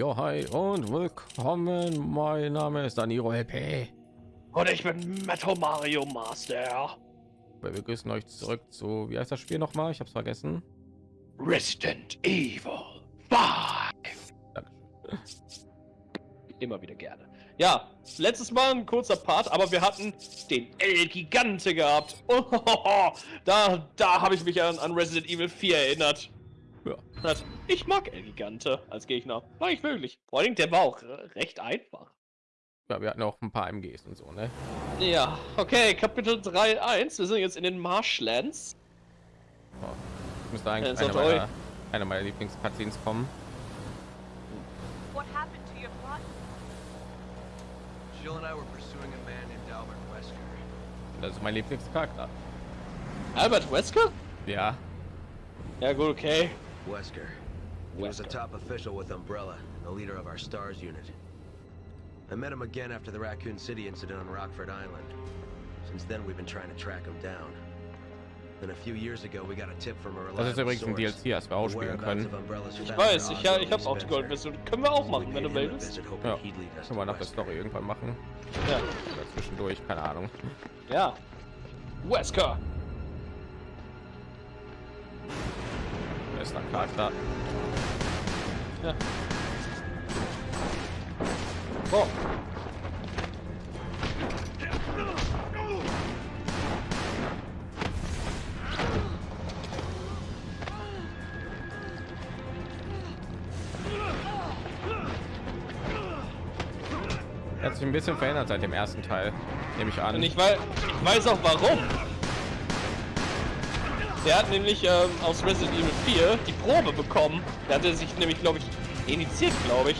Jo, hi und willkommen. Mein Name ist Daniro LP. Und ich bin Metal Mario Master. Wir begrüßen euch zurück zu, wie heißt das Spiel noch mal? Ich habe es vergessen. Resident Evil 5. Immer wieder gerne. Ja, letztes Mal ein kurzer Part, aber wir hatten den El Gigante gehabt. Oh, da da habe ich mich an, an Resident Evil 4 erinnert. Ja. Ich mag El Gigante als Gegner. War ich wirklich. Vor allem, der war auch recht einfach. Ja, wir hatten auch ein paar MGs und so, ne? Ja, okay, Kapitel 3.1. Wir sind jetzt in den Marshlands. Oh, müsste eigentlich einer meiner, einer meiner Lieblings-Cutscenes kommen. What happened to your plot? Jill and I were pursuing a man named Albert Wesker. Das ist mein Lieblingscharakter. Albert Wesker? Ja. Ja, gut, okay. Wesker. He was a top official with Umbrella, the leader of our STARS unit. I met him again after the Raccoon City incident on Rockford Island. Since then, we've been trying to track him down. Then a few years ago, we got a tip from a Das ist übrigens ein DLC, das wir ausspielen können. Ich weiß, ich, ich habe auch die Goldversion. Können wir auch machen, wenn du willst. Ja, können wir nach der Story irgendwann machen. Ja. Oder zwischendurch, keine Ahnung. Ja. Wesker. Bester Charakter. Ja. Oh. hat sich ein bisschen verändert seit dem ersten Teil, nehme ich an. Und ich ich weiß auch warum. Der hat nämlich ähm, aus Resident Evil 4 die Probe bekommen. Der hatte sich nämlich, glaube ich, initiiert, glaube ich.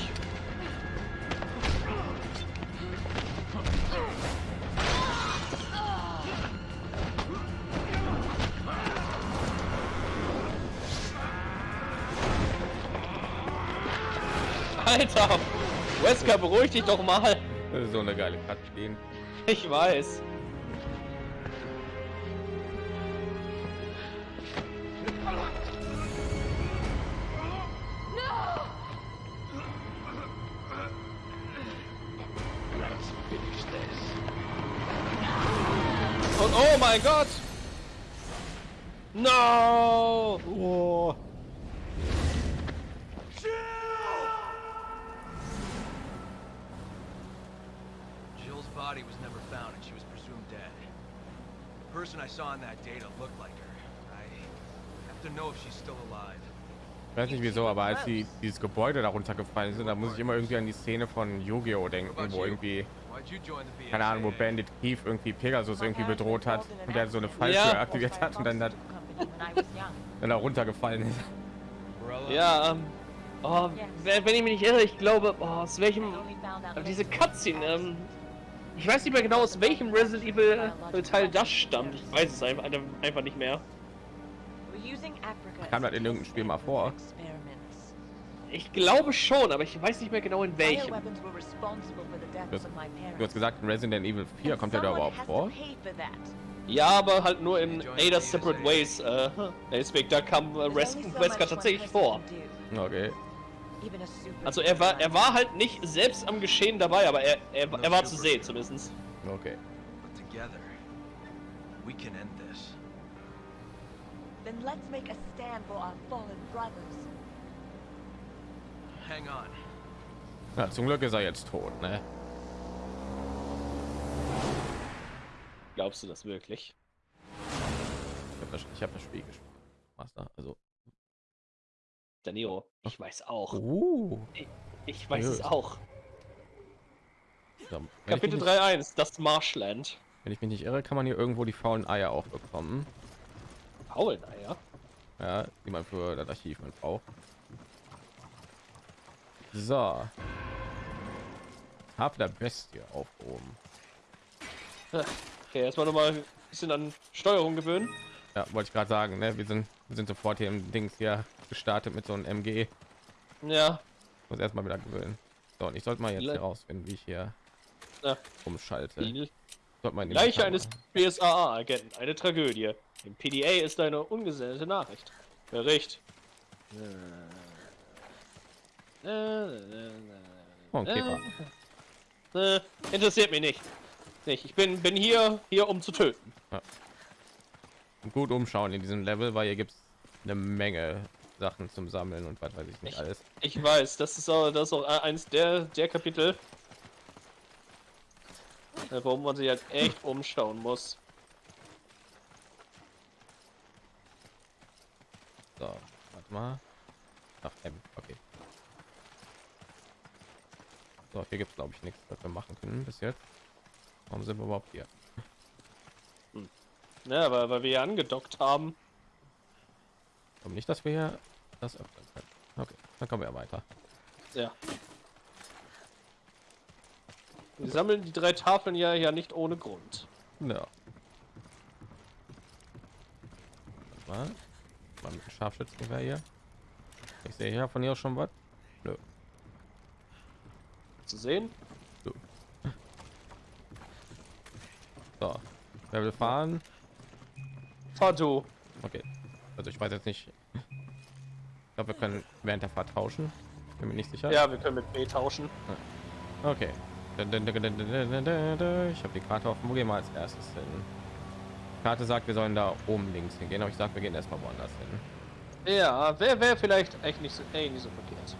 Alter! Wesker, beruhig dich doch mal! So eine geile Cutscene. Ich weiß. Weiß nicht wieso, aber als die dieses Gebäude darunter gefallen sind, da muss ich immer irgendwie an die Szene von Yu-Gi-Oh denken, wo irgendwie keine Ahnung, wo Bandit Keith irgendwie Pegasus irgendwie bedroht hat und der so eine Falltür ja. aktiviert hat und dann hat dann da runtergefallen ist. Ja, ähm, oh, wenn ich mich nicht irre, ich glaube, oh, aus welchem diese Cutscene, ähm, ich weiß nicht mehr genau, aus welchem Resident Evil Teil das stammt. Ich weiß es einfach, einfach nicht mehr. Kam das in irgendeinem Spiel mal vor? Ich glaube schon, aber ich weiß nicht mehr genau in welchem. Du hast, du hast gesagt, Resident Evil 4 kommt ja da überhaupt vor? Ja, aber halt nur in Ada Separate Ways. Äh, deswegen, da kam äh, Wesker tatsächlich vor. Okay. Also er war er war halt nicht selbst am Geschehen dabei, aber er er, er war zu sehen zumindest. Okay. We can end this. Then let's make a stand for our fallen brothers. Hang on. Ja, zum Glück ist er jetzt tot, ne? Glaubst du das wirklich? Ich habe das, hab das Spiel gespielt. Master, also Danilo, ich weiß auch. Uh. Ich, ich weiß Seriös. es auch. Kapitel 3.1, das Marshland. Wenn ich mich nicht irre, kann man hier irgendwo die faulen Eier auch bekommen. Faulen Eier? Ja, die man für das Archiv man braucht. So. Hab der Bestie aufgehoben. Okay, erstmal noch mal ein bisschen an Steuerung gewöhnen. Ja, wollte ich gerade sagen, ne? Wir sind, wir sind sofort hier im Dings hier gestartet mit so einem MG. Ja. Muss erstmal wieder gewöhnen. So, und ich sollte mal jetzt herausfinden, wie ich hier ja. umschalte. Leiche eines BSAA-Agenten, eine Tragödie. Im PDA ist eine ungesendete Nachricht. Bericht. Oh. Äh, interessiert mich nicht. Nicht. Ich bin bin hier hier um zu töten. Gut umschauen in diesem Level, weil hier gibt es eine Menge Sachen zum Sammeln und was weiß ich nicht Ich- alles. Ich weiß, das ist auch das ist auch eins der der Kapitel, äh, warum man sich halt echt umschauen muss. So, warte mal. Ach, M, okay. So, hier gibt es glaube ich nichts, was wir machen können bis jetzt. Warum sind wir überhaupt hier? Ja, weil, weil wir hier angedockt haben. Warum nicht, dass wir hier das öffnen können? Okay, dann kommen wir ja weiter. Ja. Wir sammeln die drei Tafeln ja ja nicht ohne Grund. Ja. Warte Mal, mal mit dem Scharfschützengewehr hier. Ich sehe hier von hier schon was. Nö. Zu sehen? So, wer will fahren? Fahr du. Okay. Also ich weiß jetzt nicht. Ich glaube, wir können während der Fahrt tauschen. Bin mir nicht sicher. Ja, wir können mit B tauschen. Okay. Ich habe die Karte offen. Wo gehen wir als erstes hin? Karte sagt, wir sollen da oben links hingehen, aber ich sag, wir gehen erstmal woanders hin. Ja, wäre wär vielleicht echt nicht so, ey, nicht so verkehrt.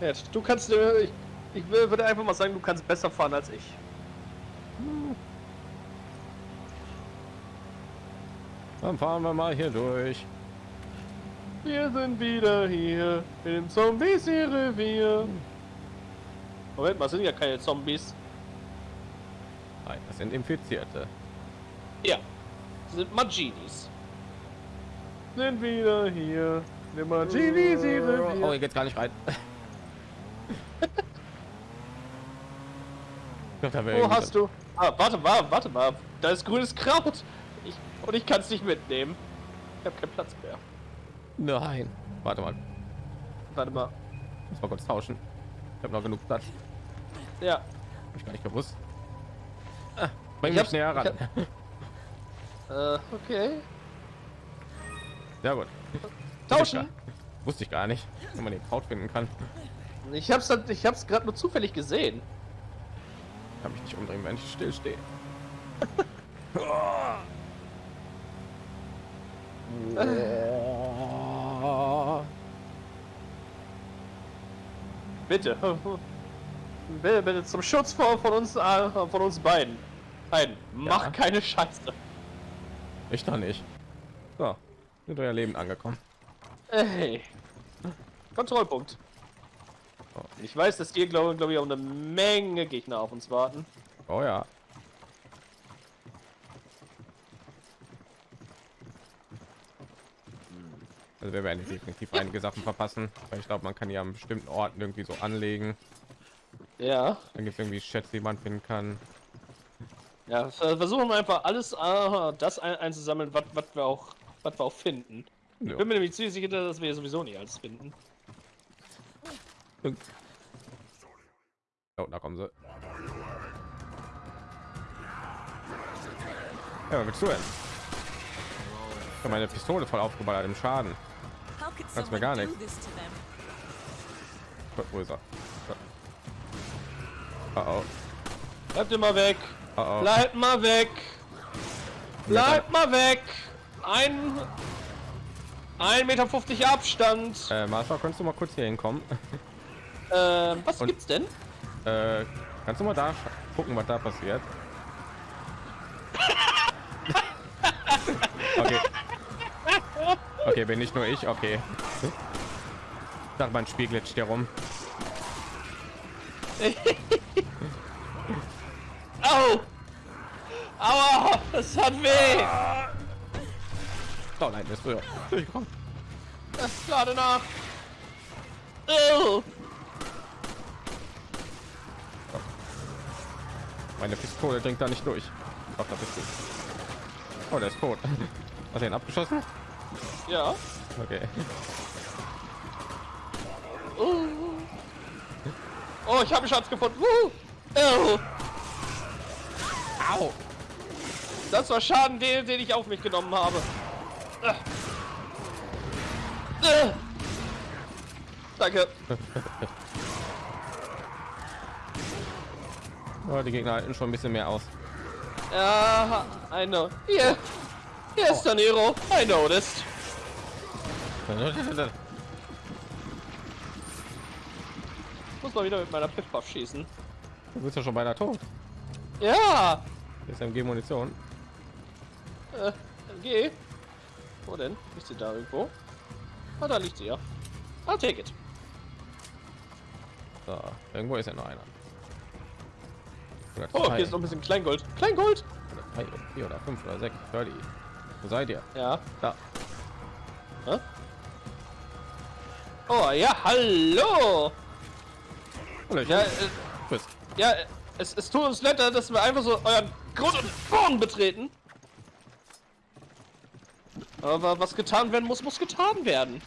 Ja, du kannst, äh, ich, ich will- würde einfach mal sagen, du kannst besser fahren als ich. Dann fahren wir mal hier durch. Wir sind wieder hier im Zombies-Revier. Moment mal, sind ja keine Zombies. Nein, das sind Infizierte. Ja, sind Maginis. Sind wieder hier im Maginis-Revier. Oh, hier geht's gar nicht rein. Glaub, Wo hast du? Ah, warte mal, warte mal. Da ist grünes Kraut. Ich, und ich kann es nicht mitnehmen. Ich habe keinen Platz mehr. Nein. Warte mal, Warte mal. muss mal kurz tauschen. Ich habe noch genug Platz. Ja, Hab ich gar nicht gewusst. Ah, bring Ich mich näher ran. äh, okay. Sehr gut. Tauschen. Wusste ich gar nicht, wenn man den Kraut finden kann. Ich hab's, ich hab's gerade nur zufällig gesehen. Kann mich nicht umdrehen, wenn ich still stehe. Bitte. Bitte, bitte zum Schutz von, von uns, äh, von uns beiden. Nein, mach Ja. keine Scheiße. Ich doch nicht. So, sind euer Leben angekommen. Ey. Kontrollpunkt. Oh. Ich weiß, dass hier glaube glaub ich auch eine Menge Gegner auf uns warten. Oh ja. Also wir werden definitiv einige Sachen verpassen, weil ich glaube, man kann ja an bestimmten Orten irgendwie so anlegen. Ja. Dann gibt es irgendwie Schätze, die man finden kann. Ja, ver- versuchen wir einfach alles äh, das ein einzusammeln, was wir auch was wir auch finden. Ich Ja. bin mir nämlich ziemlich sicher, dass wir sowieso nicht alles finden. Oh, da kommen sie. Ja, was willst du denn? Ich habe meine Pistole voll aufgeballert im Schaden. Kannst mir gar nichts. Wo ist er? Oh oh. Bleibt immer weg. Oh oh. Bleibt mal weg. Bleibt mal weg. Ein 1,50 Meter Abstand. Äh, Marshall, kannst du mal kurz hier hinkommen? Ähm, was Und- gibt's denn? Äh, kannst du mal da gucken, was da passiert? okay. Okay, bin nicht nur ich, okay. Sag mein Spiel glitscht hier rum. Au! Aua! Das hat weh! Oh nein, bist du ja durchgekommen. Das ist gerade nach. Oh. Meine Pistole dringt da nicht durch. Doch, da bist du. Oh, der ist tot. Hast du ihn abgeschossen? Ja. Okay. Oh, oh ich habe einen Schatz gefunden. Uh. Oh. Au! Das war Schaden, den, den ich auf mich genommen habe. Äh. Äh. Danke. Oh, die Gegner halten schon ein bisschen mehr aus. Ja, I know. Hier. Hier ist der Nero. I noticed. Muss mal wieder mit meiner Piff-Puff schießen. Du bist ja schon beinahe tot. Ja. Ist MG-Munition. Äh, geh. Wo denn? Ist sie da irgendwo? Ah, da liegt sie ja. I'll take it. So, irgendwo ist ja noch einer. Oder Oh, hier ist noch ein bisschen Kleingold. Kleingold? Oder drei, oder vier oder fünf oder sechs. Hör die. Wo seid ihr? Ja. Da. Hä? Oh, ja, hallo. Ich Ja, äh, ja, es, es tut uns leid, dass wir einfach so euren Grund und Boden betreten. Aber was getan werden muss, muss getan werden.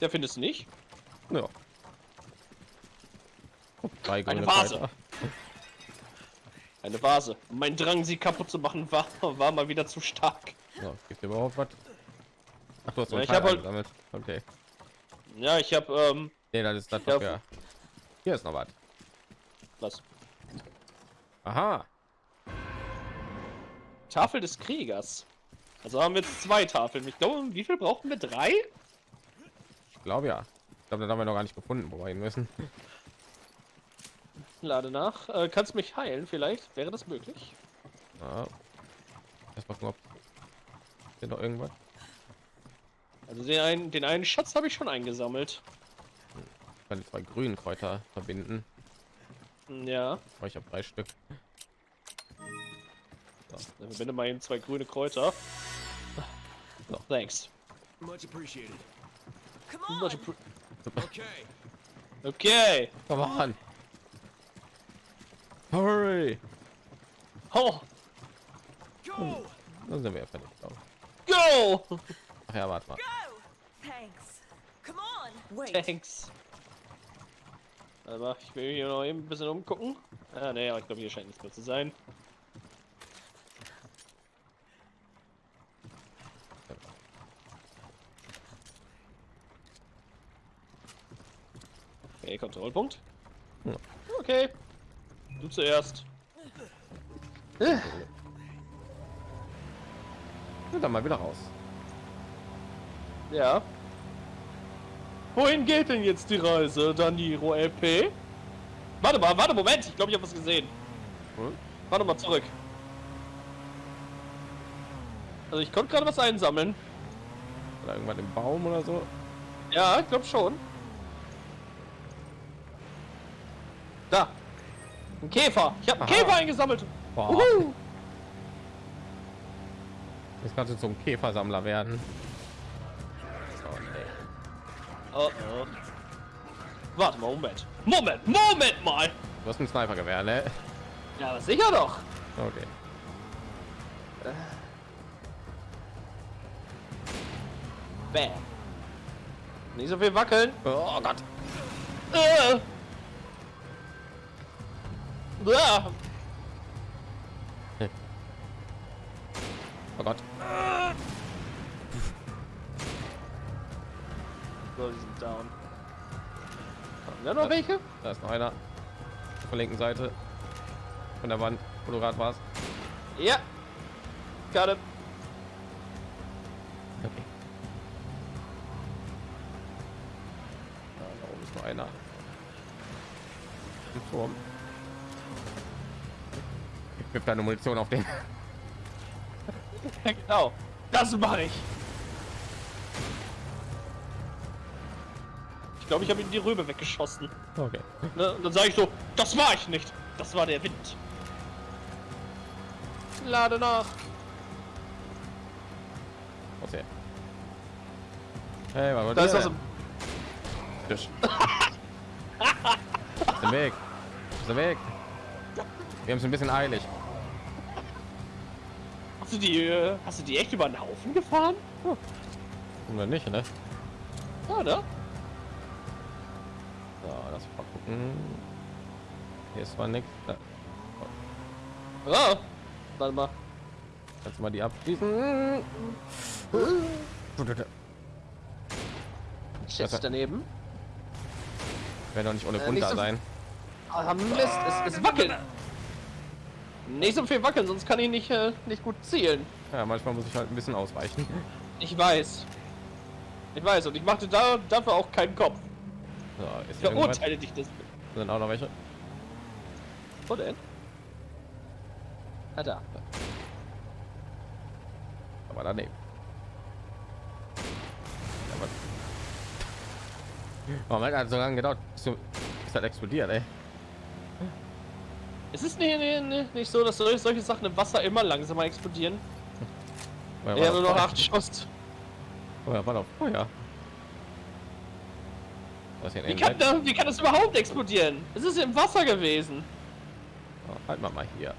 Der findest du nicht? Ja. Eine grüne Vase. Kräuter. Eine Vase. Mein Drang, sie kaputt zu machen, war, war mal wieder zu stark. So, gibt überhaupt was? Ach, du hast Ja, ich hab halt-. Okay. Ja, ich habe ähm, Nee, das ist das, Ja, was wir... Hier ist noch was. was? Aha. Tafel des Kriegers. Also haben wir jetzt zwei Tafeln. Ich glaube, wie viel brauchen wir? Drei? Ich glaube ja. Ich glaube, das haben wir noch gar nicht gefunden, wo wir hin müssen. Lade nach. Äh, kannst mich heilen vielleicht? Wäre das möglich? Ja. Erst mal gucken, ob... Sind noch irgendwas? Also den einen, den einen Schatz habe ich schon eingesammelt. Ich kann die zwei grünen Kräuter verbinden. Hm, Ja. Aber ich habe drei Stück. Dann verbinde mal eben zwei grüne Kräuter. So. Thanks. Much appreciated. Come on! Okay. Okay. Come on. Hurry. Oh, Go! Dann sind wir ja fertig. glaub ich. go! Ach ja, warte mal. Go! Thanks. Come on! Wait. Thanks. Aber ich will hier noch eben ein bisschen umgucken. Ah, nee, aber ich glaube, hier scheint nichts mehr zu sein. Okay, Kontrollpunkt. Ja. Okay. Du zuerst. Ja, dann mal wieder raus. Ja. Wohin geht denn jetzt die Reise, Daniro LP? Warte mal, warte, Moment. Ich glaube, ich habe was gesehen. Hm? Warte mal zurück. Also ich konnte gerade was einsammeln. Oder irgendwann im Baum oder so. Ja, ich glaube schon. Da. Ein Käfer. Ich habe einen Aha. Käfer eingesammelt. Boah. Uhu. Jetzt kannst du zum Käfersammler werden. Oh, nee. Oh, oh. Warte mal, Moment. Moment, Moment mal. Du hast ein Snipergewehr, ne? Ja, aber sicher doch. Okay. Bam. Nicht so viel wackeln. Oh Gott. Äh. Oh Gott. So, die sind down. Haben wir noch welche? Da ist noch einer. Auf der linken Seite. Von der Wand, wo du gerade warst. Ja. Got it. Okay. Da, da oben ist noch einer. Im Turm. Ich wirf deine Munition auf den. Genau. Das mache ich. Ich glaube, ich habe ihm die Rübe weggeschossen. Okay. Ne? Und dann sage ich so, das war ich nicht. Das war der Wind. Lade nach. Was her? Hey, was war Da ist das? was im... Tisch. Dem Weg. Dem Weg. Wir haben es ein bisschen eilig. Hast du die, hast du die echt über den Haufen gefahren? Oder nicht, ne? Ja, ne? So, lass mal gucken. Hier ist zwar nichts. Da Ja. Warte mal. du mal die abschließen. Das- daneben. Werden doch nicht ohne Äh, da so- sein. Ah, Mist, es, es wackelt. Nicht so viel wackeln, sonst kann ich nicht, äh, nicht gut zielen. Ja, manchmal muss ich halt ein bisschen ausweichen. Ich weiß. Ich weiß, und ich machte da, dafür auch keinen Kopf. So, ist Ich verurteile dich das. Sind auch noch welche? Wo denn? Ah, da. Aber daneben. Aber Moment, hat so lange gedauert, bis das explodiert, ey. Es ist nicht, nicht, nicht so, dass solche, solche Sachen im Wasser immer langsamer explodieren. Ja, war nur das noch acht Schuss. Oder war doch Feuer? Was Wie kann, da, wie kann das überhaupt explodieren? Es ist im Wasser gewesen. oh, Halt mal mal hier.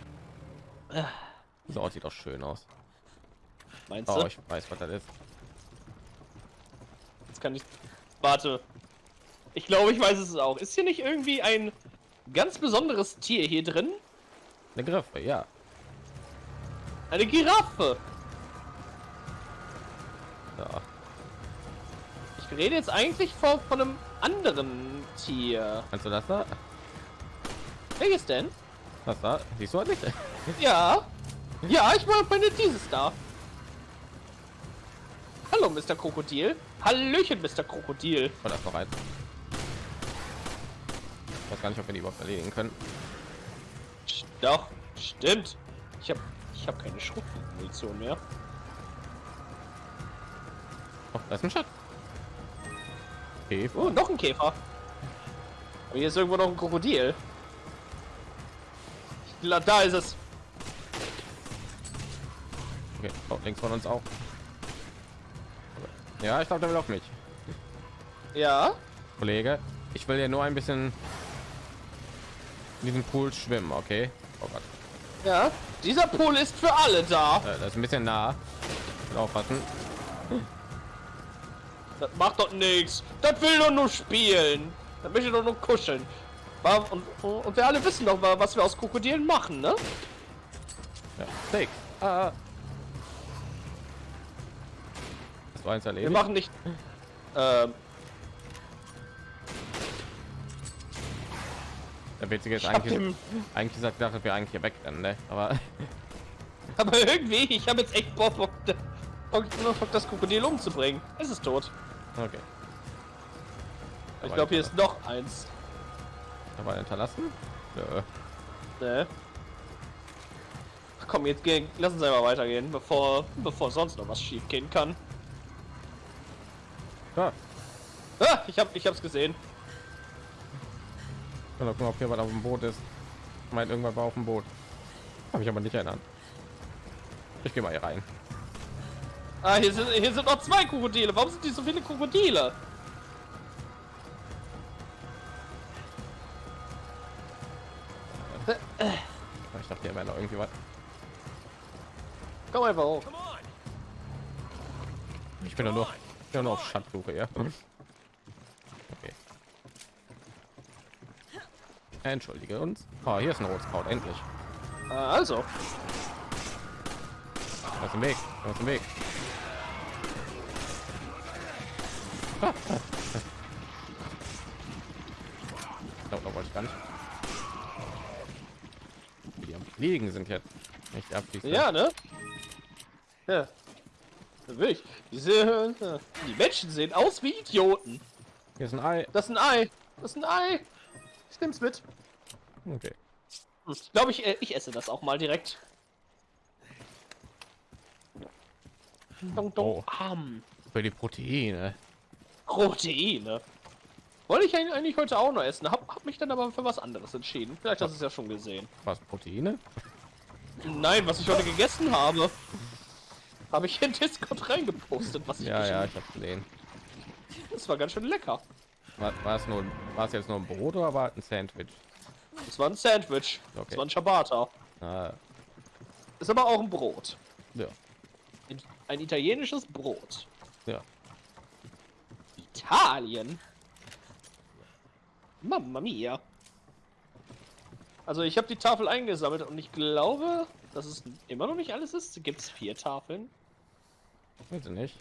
So Ort sieht doch schön aus. Meinst Oh, du? ich weiß, was das ist. Jetzt kann ich. Warte. Ich glaube, ich weiß es auch. Ist hier nicht irgendwie ein ganz besonderes Tier hier drin? Eine Griffe, ja. Eine Giraffe. ja. Ich rede jetzt eigentlich von, von einem anderen Tier. Kannst du das da? Welches denn? Das da? Siehst du nicht? Ja. Ja, ich meine dieses da. Hallo, Mr. Krokodil. Hallöchen, Mr. Krokodil. Oh, da ist noch eins. Gar nicht, ob wir die überhaupt erledigen können. Doch, stimmt. Ich habe ich hab keine Schrotmunition mehr. Oh, da ist ein Schatz. Okay, Oh, noch ein Käfer. Aber hier ist irgendwo noch ein Krokodil. Da ist es. okay. Oh, links von uns auch. Ja, ich glaube, der will auf mich. Ja. Kollege, ich will ja nur ein bisschen in diesem Pool schwimmen, okay? Oh Gott, Ja. Dieser Pool ist für alle da. äh, das ist ein bisschen nah. Aufpassen. Das macht doch nichts. Das will doch nur spielen. Das möchte doch nur kuscheln. Und, und wir alle wissen doch, wa- was wir aus Krokodilen machen, ne? Ja, Steak. Ah. Hast du eins Wir erledigt? machen nicht. Ähm, Der witzige ist eigentlich, dem, eigentlich sagt, dass wir eigentlich hier wegrennen, ne? Aber aber irgendwie, ich habe jetzt echt Bock, Bock, das Krokodil umzubringen. Es ist tot. okay. Ich glaube, hier ist noch eins. aber hinterlassen. Nö. Ne? Ach, komm, jetzt gehen, lass uns einmal weitergehen, bevor, bevor sonst noch was schief gehen kann. Ja, Ah, ich hab, ich hab's gesehen. Doch gucken, ob hier was auf dem Boot ist. Ich meine, irgendwann war auf dem Boot. Habe ich aber nicht erinnert. Ich gehe mal hier rein. Ah, hier sind, hier sind noch zwei Krokodile. Warum sind die so viele Krokodile? Ich dachte, hier wäre noch irgendwie was. Komm einfach hoch. Ich bin doch nur, ich bin nur auf Schatzsuche, ja. Entschuldige uns. Oh, hier ist ein Rotkraut, endlich. Ah, also. Was im Weg? Was im Weg? Da wollte ich gar nicht. Die am Fliegen sind jetzt. Nicht abschließen. Ja, ne? Ja. Wirklich. Diese, äh, die Menschen sehen aus wie Idioten. Hier ist ein Ei. Das ist ein Ei. Das ist ein Ei. Ich nehm's mit. Okay. Hm, glaube, ich, äh, ich esse das auch mal direkt. Dong, dong, Oh. Am. Für die Proteine. Proteine. Wollte ich eigentlich- heute auch noch essen. Hab, hab mich dann aber für was anderes entschieden. Vielleicht hast du es ja schon gesehen. Was Proteine? Nein, was ich heute gegessen habe. Habe ich in Discord reingepostet, was ich Ja, ja, habe. ich habe gesehen. Das war ganz schön lecker. War, es nur, war es jetzt nur ein Brot oder war ein Sandwich? Das war ein Sandwich. Okay. Das war ein Ciabatta. Ah, Ist aber auch ein Brot. ja, Ein- italienisches Brot. ja. Italien. Mamma mia. Also ich habe die Tafel eingesammelt und ich glaube, dass es immer noch nicht alles ist. Gibt es vier Tafeln? Weiß ich nicht.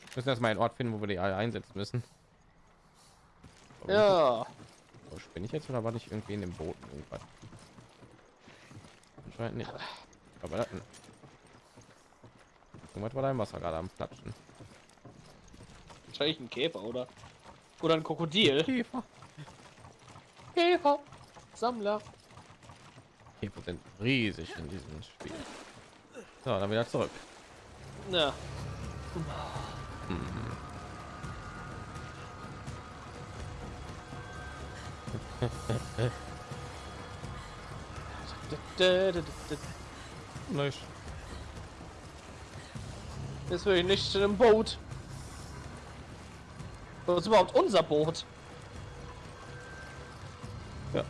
Wir müssen erstmal einen Ort finden, wo wir die Eier einsetzen müssen. Ja. So, bin ich jetzt oder war ich irgendwie in dem Boot irgendwas? Anscheinend nicht. Aber das, irgendwas war da im Wasser gerade am Platschen. Wahrscheinlich ein Käfer, oder? Oder ein Krokodil. Käfer. Käfer. Sammler. Käfer sind riesig in diesem Spiel. So, dann wieder zurück. Ja. Nicht. Ist wirklich nicht in einem Boot. Das ist überhaupt unser Boot. Ja.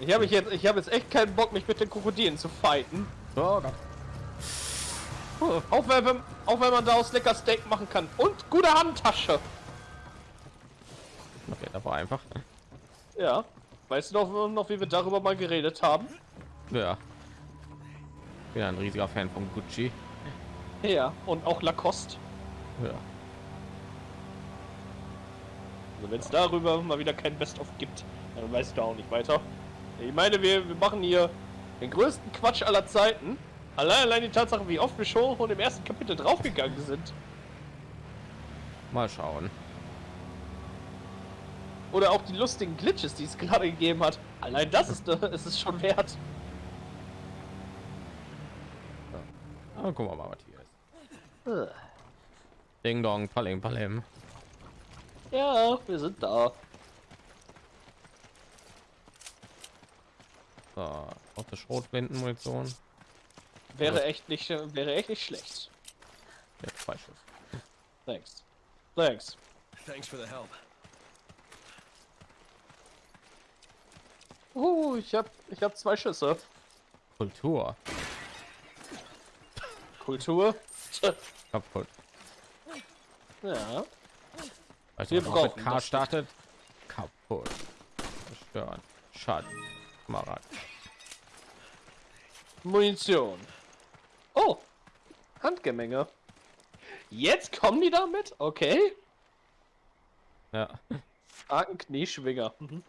Ich habe jetzt, ich habe jetzt echt keinen Bock, mich mit den Krokodilen zu fighten. Oh Gott. Auch wenn, auch wenn man daraus lecker Steak machen kann. Und gute Handtasche. War einfach. Ja. Weißt du noch, noch, wie wir darüber mal geredet haben? Ja. Bin ein riesiger Fan von Gucci. Ja. Und auch Lacoste. Ja. Also wenn es darüber mal wieder kein Best-of gibt, dann weiß ich da auch nicht weiter. Ich meine, wir, wir machen hier den größten Quatsch aller Zeiten. Allein, allein die Tatsache, wie oft wir schon im ersten Kapitel draufgegangen sind. Mal schauen. Oder auch die lustigen Glitches, die es gerade gegeben hat. Allein das ist, ist es schon wert. Ah, gucken wir mal, was hier ist. Ding Dong, Palim, Palim. Ja, wir sind da. So, auch das Schrotflintenmunition. Wäre echt nicht, wäre echt nicht schlecht. Ja, zwei Schuss. Thanks. Thanks. Thanks for the help. Uh, ich hab, ich hab zwei Schüsse. Kultur. Kultur. Kaputt. Ja. Weißt Wir brauchen K startet? Kaputt. Zerstören. Schaden. Kamerad. Munition. Oh. Handgemenge. Jetzt kommen die damit? Okay. Ja. Argen Knieschwinger. Mhm.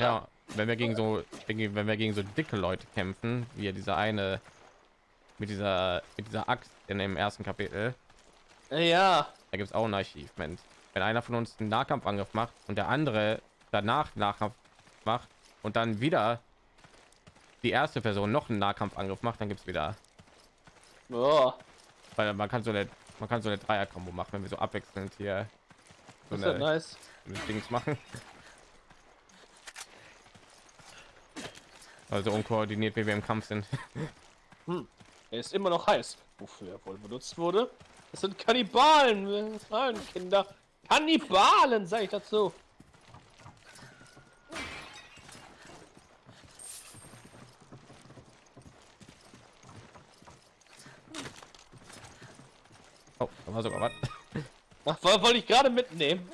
Ja. Wenn wir gegen so, wenn wir gegen so dicke Leute kämpfen, wie dieser eine mit dieser mit dieser Axt in dem ersten Kapitel, Ja. da gibt es auch ein Achievement. Wenn einer von uns einen Nahkampfangriff macht und der andere danach Nahkampf macht und dann wieder die erste Person noch einen Nahkampfangriff macht, dann gibt es wieder, Oh. weil man kann so eine man kann so eine Dreier-Kombo machen, wenn wir so abwechselnd hier so eine, nice. Dings machen. Also unkoordiniert, wie wir im Kampf sind. Er ist immer noch heiß. Wofür er wohl benutzt wurde? Das sind Kannibalen, Kinder. Kannibalen, sag ich dazu. Oh, da war sogar was. Ach, woll- wollte ich gerade mitnehmen.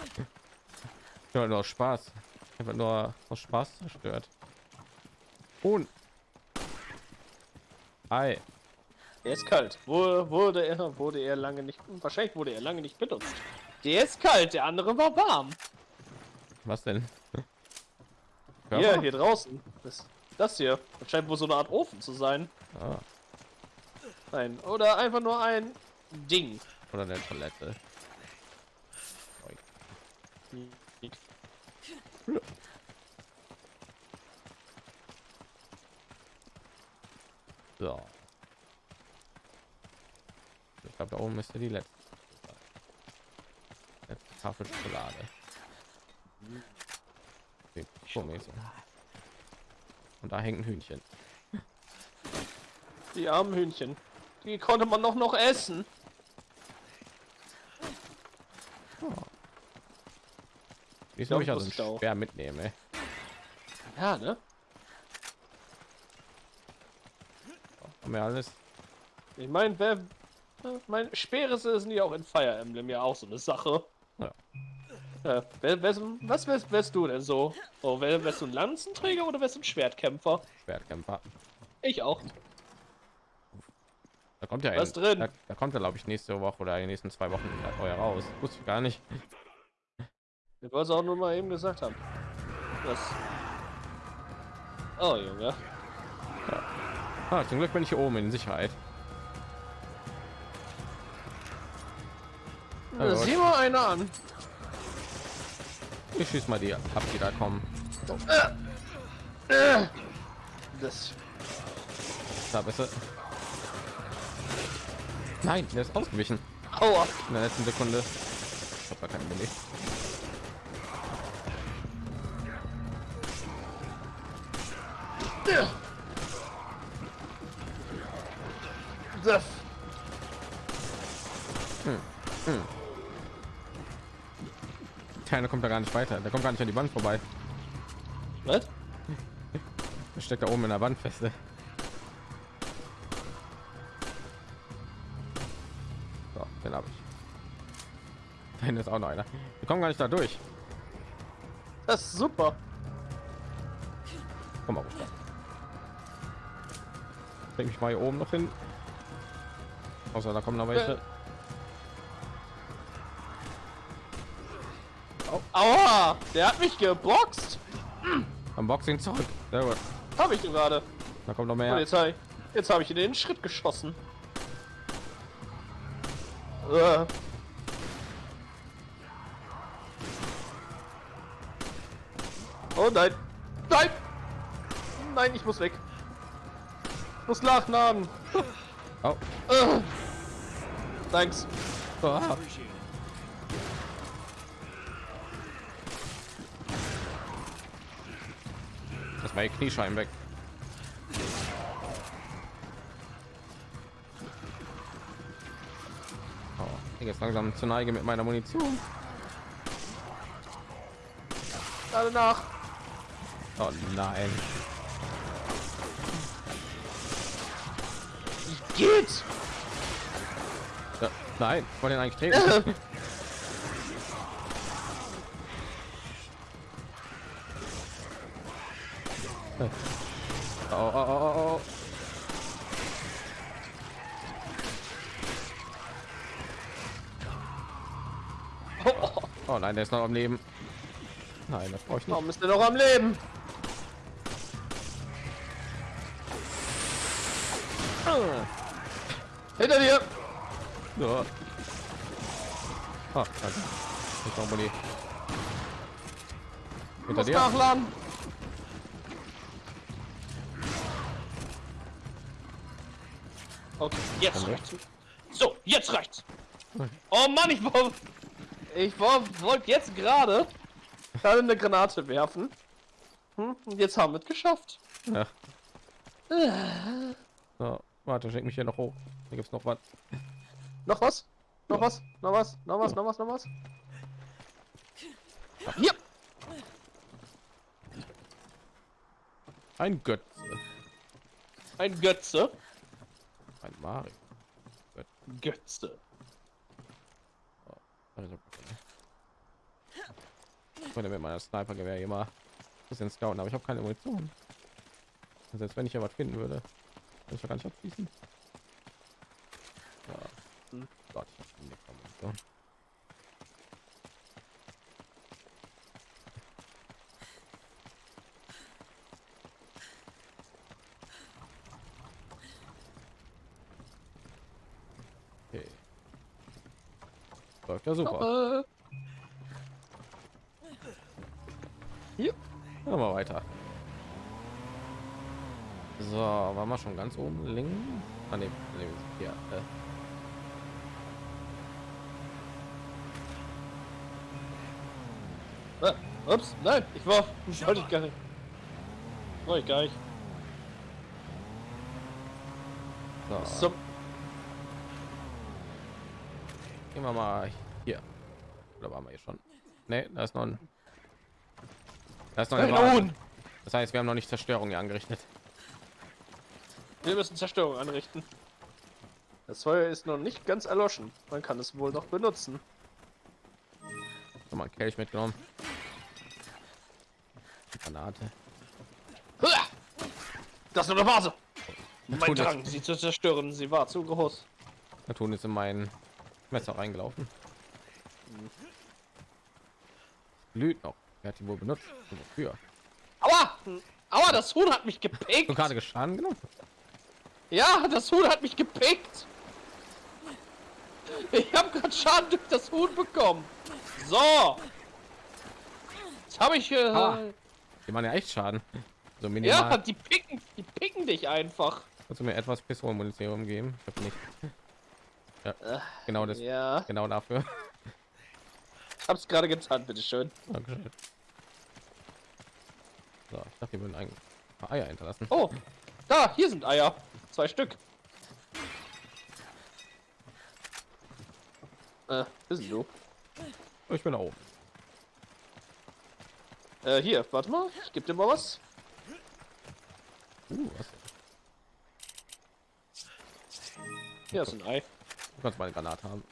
Ja, nur Spaß. Einfach nur aus Spaß zerstört. Und Ei. Er ist kalt. Wo- Wurde er, wurde er lange nicht, wahrscheinlich wurde er lange nicht benutzt. Der ist kalt, der andere war warm. Was denn? Hier, Körper? hier draußen. Das, das hier. Das scheint wohl so eine Art Ofen zu sein. Ah, Nein, oder einfach nur ein Ding. oder eine Toilette. So. Ich glaube, da oben müsste die letzte. Letzte Tafel Schokolade. Okay. Und da hängt ein Hühnchen. Die armen Hühnchen. Die konnte man doch noch essen. Ich glaub, soll mich also auch. schwer mitnehmen, ey. Ja, ne? Wir alles? Ich meine, wer. Mein Speere sind ja auch in Fire Emblem ja auch so eine Sache. Ja. Ja, wer, wer, was wärst, wärst du denn so? Oh, wär, wärst du ein Lanzenträger oder wärst du ein Schwertkämpfer? Schwertkämpfer. Ich auch. Da kommt ja Was ein, drin? Da, da kommt er, glaube ich, nächste Woche oder in den nächsten zwei Wochen euer raus. Wusste ich gar nicht. Ich wollte es auch nur mal eben gesagt haben. Das. Oh, Junge. Ah, zum Glück bin ich hier oben in Sicherheit. Da gut. sieh mal einer an. Ich schieß mal die ab, die da kommen. Das. Da besser. Nein, der ist ausgewichen Aua. in der letzten Sekunde. Ich hab gar keinen Mini. Das. Keiner kommt da gar nicht weiter. Der kommt gar nicht an die Wand vorbei. Was? Der steckt da oben in der Wand feste. So, den habe ich. Da hinten ist auch noch einer. Wir kommen gar nicht da durch. Das ist super. Komm mal runter. Bring mich mal hier oben noch hin. Außer da kommen noch welche. Aua. Der hat mich geboxt. Am Boxing zurück. Sehr gut. Habe ich gerade. Da kommt noch Und mehr. jetzt habe ich, jetzt habe ich in den Schritt geschossen. Äh. Oh nein. Nein. Nein, ich muss weg. Ich muss nachnamen. Oh. Äh. Thanks. Ah. Ihr Kniescheiben weg. Oh, ich jetzt langsam zur Neige mit meiner Munition. Gerade nach. Oh nein. Wie geht's? Ja, nein, ich wollte ihn eigentlich treten. Oh, oh, oh, oh, oh. Oh nein, der ist noch am Leben. Nein, das brauche ich nicht. Warum ist der noch am Leben? Hinter dir! Ja. Ah, danke. Ich. Hinter dir. nachladen. Okay, jetzt reicht's. So, jetzt reicht's. Oh Mann, ich war, ich war, wollte jetzt gerade gerade eine Granate werfen. Hm, und jetzt haben wir es geschafft. Ja. So, warte, schick mich hier noch hoch. Hier gibt's noch was. Noch was? Noch was? Noch was? Noch was? Noch was? Noch was? Hier! Ein Götze. Ein Götze. Ein Mario. Götze. Also, ich wollte mit meiner Sniper-Gewehr mal ein bisschen scouten, aber ich habe keine Munition. Und Selbst wenn ich ja was finden würde, kann ich ja gar nicht abschließen. Ja. Hm. Gott, ich hab nichts von Munition. Okay. Läuft ja super. Hier. Machen wir weiter. So, waren wir schon ganz oben links? Ah, nee, nee, ja, äh. äh, ups, nein, ich war, wollte ich gar nicht. Wollte ich gar nicht. So, So, gehen wir mal Oder waren wir hier schon? Nee, da ist noch ein. Da ist noch nun. Das heißt, wir haben noch nicht Zerstörung hier angerichtet. wir müssen Zerstörung anrichten. Das Feuer ist noch nicht ganz erloschen. Man kann es wohl noch benutzen. Noch mal einen Kelch mitgenommen. Granate. Huah! Das ist nur eine Vase. Mein Drang, sie zu zerstören, sie war zu groß. Der Ton ist in mein Messer reingelaufen. Glüht noch. Wer hat die wohl benutzt? Wofür? Aua! Aua, das Huhn hat mich Du gepickt! gerade Schaden genommen? Ja, das Huhn hat mich gepickt! Ich habe gerade Schaden durch das Huhn bekommen. So! Jetzt habe ich... Äh, Aua. Die machen ja echt Schaden. So ja, minimal. die picken, die picken dich einfach. Kannst du mir etwas Pistolenmunition geben? Ich habe nicht. Ja, Äh, genau das. Ja, Genau dafür. Hab's gerade getan, bitteschön. Dankeschön. So, ich dachte, die würden ein paar Eier hinterlassen. Oh, da, hier sind Eier. Zwei Stück. Äh, bist du? Ich bin da oben. Äh, hier, warte mal, ich geb dir mal was. Uh, was? Hier ist ein Ei. Du kannst mal eine Granate haben.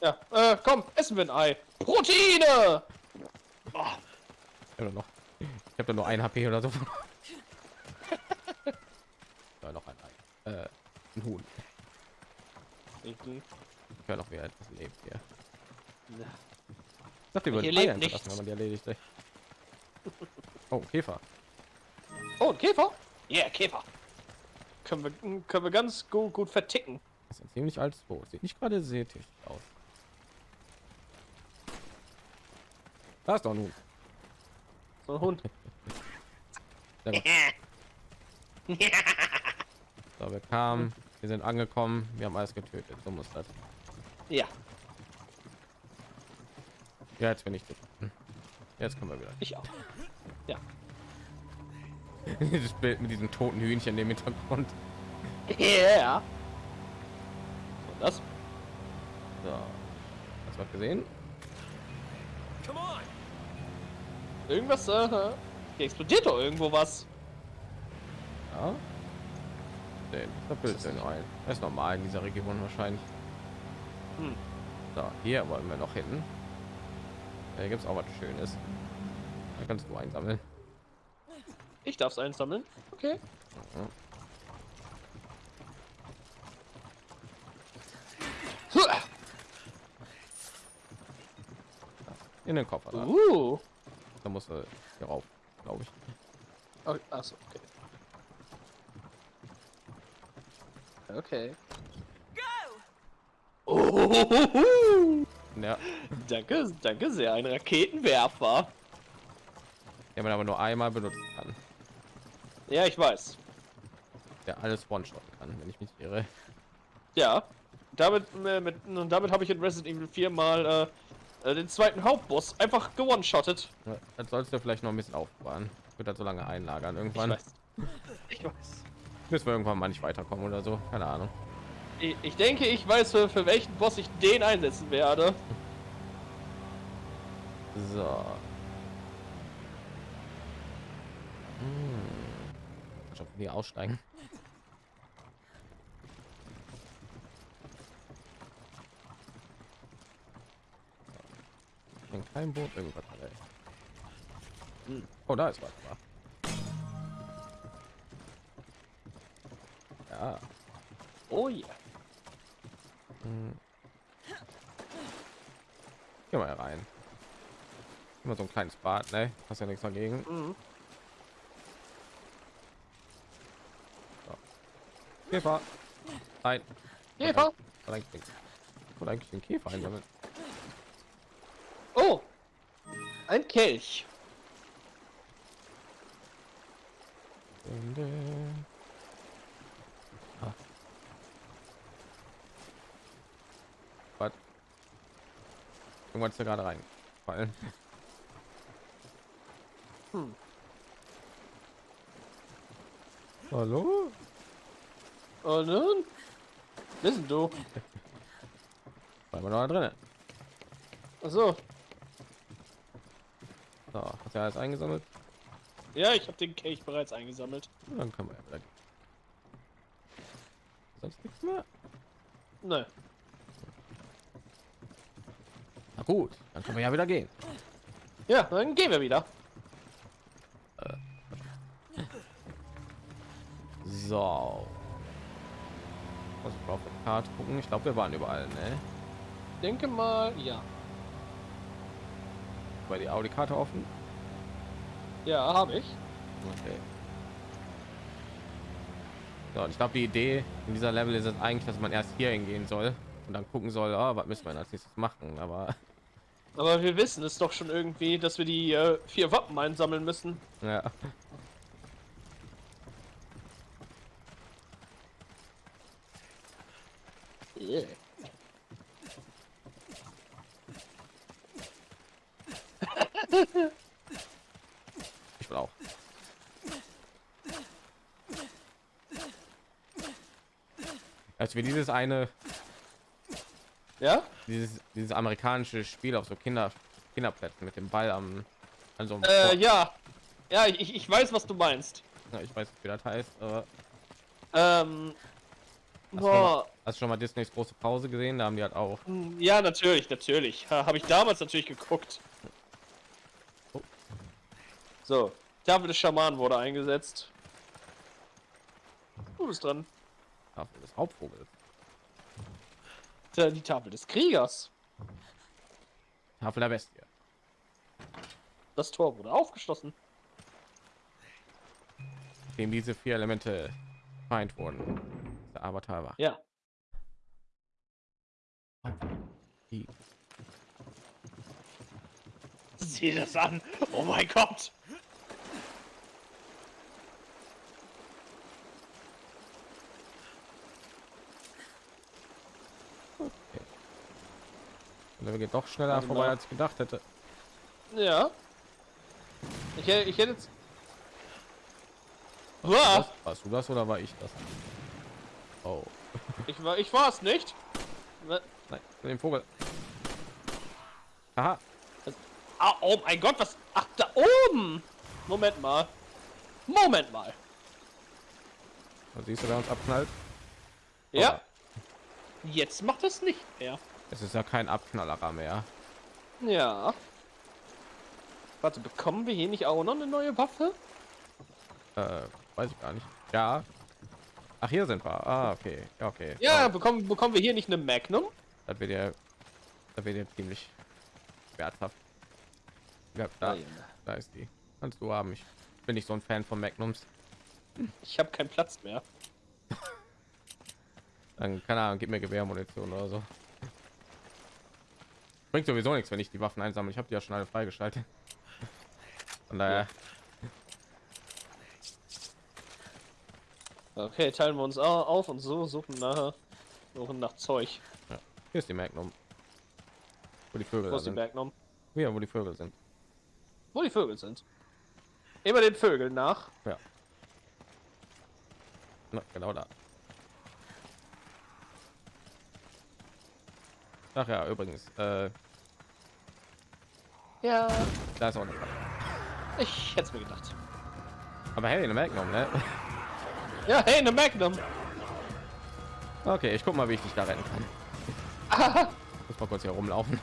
Ja, äh, komm, essen wir ein Ei. Proteine! Ich habe noch. Ich habe nur ein HP oder so. ja, noch ein Ei. Äh, ein Huhn. Ich höre noch, wer etwas lebt hier. Ich dachte, die würden Hier lebt wenn man die erledigt. ey. Oh, Käfer. Oh, Käfer? Ja, yeah, Käfer. Können wir, können wir ganz gut, gut verticken. Das ist ein ziemlich altes Boot. Sieht nicht gerade sehr tüchtig aus. Da ist doch nun. So ein Hund. So, wir kamen, wir sind angekommen, wir haben alles getötet. So muss das. Ja, Ja, jetzt bin ich. Jetzt kommen wir wieder. ich auch. Ja. Dieses Bild mit diesem toten Hühnchen im Hintergrund. Yeah. Und das? So. Hast du was gesehen? Irgendwas, äh, hier explodiert doch irgendwo was. Ja. Den, da Blödsinn ein. Das ist normal in dieser Region wahrscheinlich. Hm. So, hier wollen wir noch hin. Hier gibt es auch was Schönes. Da kannst du einsammeln. Ich darf es einsammeln. Okay. In den Koffer. Uh. Da musst du hier rauf, glaube ich. Oh, achso, okay. Okay. Go! Oh, Ja, danke, danke sehr, ein Raketenwerfer. den man aber nur einmal benutzen kann. Ja, ich weiß. Der alles one-shot kann, wenn ich mich irre. Ja. Damit, äh, mit, und damit habe ich in Resident Evil 4 mal äh, äh, den zweiten Hauptboss einfach gewone-shottet. Ja, Das sollst du vielleicht noch ein bisschen aufbewahren. Wird das so lange einlagern Ich irgendwann. weiß. Ich weiß. Bis wir irgendwann mal nicht weiterkommen oder so. Keine Ahnung. Ich, ich denke, ich weiß, für, für welchen Boss ich den einsetzen werde. So. Hm. Ich hoffe, nie aussteigen. In kein Boot irgendwas. Ey. Hm. Oh, da ist was. wa? Ja. Oh ja. Hm. Geh mal rein. Immer so ein kleines Bad, ne? Hast ja nichts dagegen. Mhm. Käfer. Nein. Käfer. Oder eigentlich den, oder eigentlich den Käfer einsammeln. Oh. Ein Kelch. Ah. Was? Irgendwann ist da gerade reingefallen. Hm. Hallo? Und nun? Wissen du? War immer noch drin. Achso. Du alles eingesammelt? Ja, ich habe den Kelch bereits eingesammelt. Dann können wir ja wieder gehen. Sonst nichts mehr? Ne. Na gut, dann können wir ja wieder gehen. Ja, dann gehen wir wieder. So. Muss ich auf der Karte gucken. Ich glaube, wir waren überall, ne? Denke mal, ja. War die Audi-Karte offen? Ja, habe ich. Okay. So, und ich glaube, die Idee in dieser Level ist es eigentlich, dass man erst hier hingehen soll und dann gucken soll, ah, was müssen wir als nächstes machen. Aber Aber wir wissen es doch schon irgendwie, dass wir die äh, vier Wappen einsammeln müssen. ja, Yeah. ich will auch. Wir dieses eine, Ja? dieses, dieses amerikanische Spiel auf so Kinder, Kinderplätzen mit dem Ball am, also Äh, ja. Ja, ich, ich weiß, was du meinst. ich weiß nicht, wie das heißt, aber Ähm. hast du, schon mal, Boah. hast schon mal Disneys große Pause gesehen? Da haben die halt auch. Ja, natürlich, natürlich. Ha, Habe ich damals natürlich geguckt. Oh. So, Tafel des Schamanen wurde eingesetzt. Du bist dran. Tafel des Hauptvogels. Die Tafel des Kriegers. Tafel der Bestie. Das Tor wurde aufgeschlossen. Dem diese vier Elemente feind wurden. Der Avatar war. Ja. Die- Sieh das an. Oh mein Gott. Und geht doch schneller Warte vorbei, als ich gedacht hätte. Ja. Ich, ich hätte jetzt. Was, warst du das oder war ich das? Oh, ich war, ich war es nicht. nein, den Vogel. Aha, Ah, oh mein Gott, was? Ach, da oben. Moment mal. Moment mal. da siehst du, wer uns abknallt. Ja. Jetzt macht es nicht mehr. Es ist ja kein Abknallerer mehr. Ja. Warte, bekommen wir hier nicht auch noch eine neue Waffe? Äh, weiß ich gar nicht. Ja. Ach, hier sind wir. Ah, okay. Ja, okay. Ja, Oh, bekommen, bekommen wir hier nicht eine Magnum? das wird ja, das wird ja ziemlich werthaft. Ja, da, da ist die. Kannst du haben. Ich bin nicht so ein Fan von Magnums. Ich habe keinen Platz mehr. Dann keine Ahnung, gib mir Gewehrmunition oder so. Bringt sowieso nichts, wenn ich die Waffen einsammle. Ich habe die ja schon alle freigeschaltet. Von daher, Okay, teilen wir uns au- auf und so suchen nach, suchen nach Zeug. hier ist die Magnum. Wo die Vögel Wo ist die sind. Magnum? Hier, wo die Vögel sind. Wo die Vögel sind. Immer den Vögeln nach. Ja. Na, genau da. Ach ja, übrigens, äh, Ja. da ist auch eine Falle. Ich hätte es mir gedacht. Aber hey, eine Magnum, ne? Ja, hey, eine Magnum. Okay, ich guck mal, wie ich dich da retten kann. Muss mal kurz hier rumlaufen.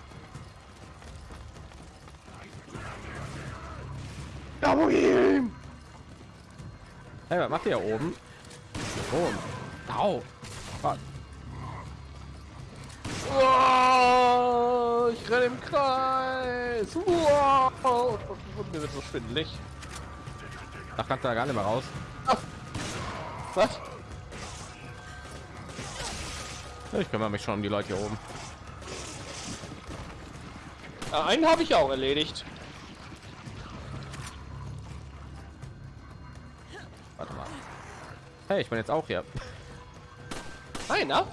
Hey, was macht ihr hier oben? Oh, au. Ich renne im Kreis. Wow. Und mir wird so schwindelig. Da kannst du da gar nicht mehr raus. Was? Ich kümmere mich schon um die Leute hier oben. Ja, einen habe ich auch erledigt. Warte mal. Hey, ich bin jetzt auch hier. Einer?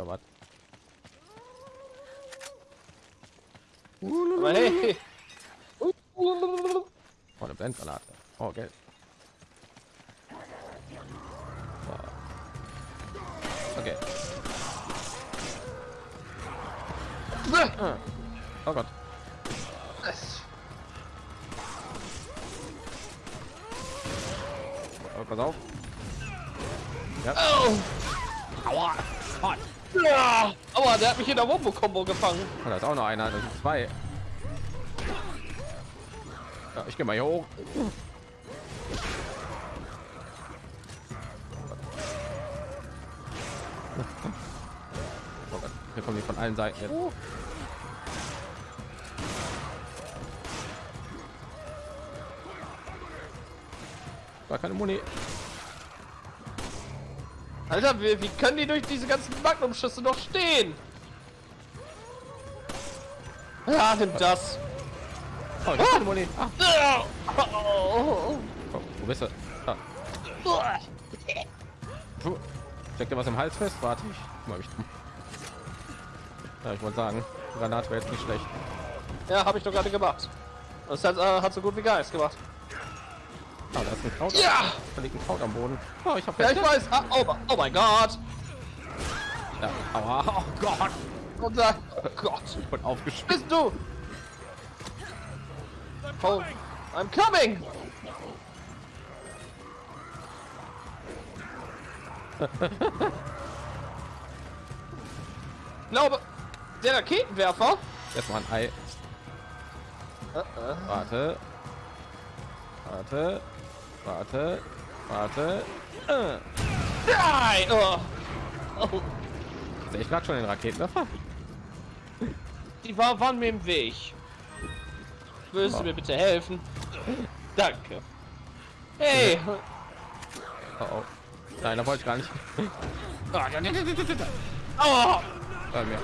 Ja, was? Aber hey. Oh, eine Blendgranate. Oh, Geld. Oh. Okay. Ah. Mich in der Wombo-Kombo gefangen. Oh, da ist auch noch einer. Das sind zwei. Ja, ich gehe mal hier hoch. Oh hier kommen die von allen Seiten. Jetzt. War keine Muni. Alter, wie, wie können die durch diese ganzen Magnumschüsse noch stehen? Ja, nimm das. Oh, keine Muni. Ah, Oh. oh, wo bist du? Ah. Puh. Steckt dir was im Hals fest? Warte, ich mal. Ja, ich wollte sagen, Granat wäre jetzt nicht schlecht. Ja, habe ich doch gerade gemacht. Das hat, äh, hat so gut wie Geist gemacht. Ah, da ist ein Kraut. Ja! Da liegt ein Kraut am Boden. Oh, ich habe Ja, ich weiß. Ah, oh, oh mein Gott. Ja, aua. Oh Gott. Da, oh Gott. Ich bin aufgeschmissen. Bist du? Oh, I'm coming. Ich glaube, der Raketenwerfer. Erstmal ein Ei. Äh, äh. Warte. Warte. Warte. Warte. Äh. Nein! Oh. Oh, Sehe ich gerade schon den Raketenwerfer? Die war, waren mir im Weg. Würdest du mir bitte helfen? Danke. Hey! Oh, oh. Nein, da wollte ich gar nicht. Ah, ja, ja, ja, ja, ja, ja. Oh! Bei mir.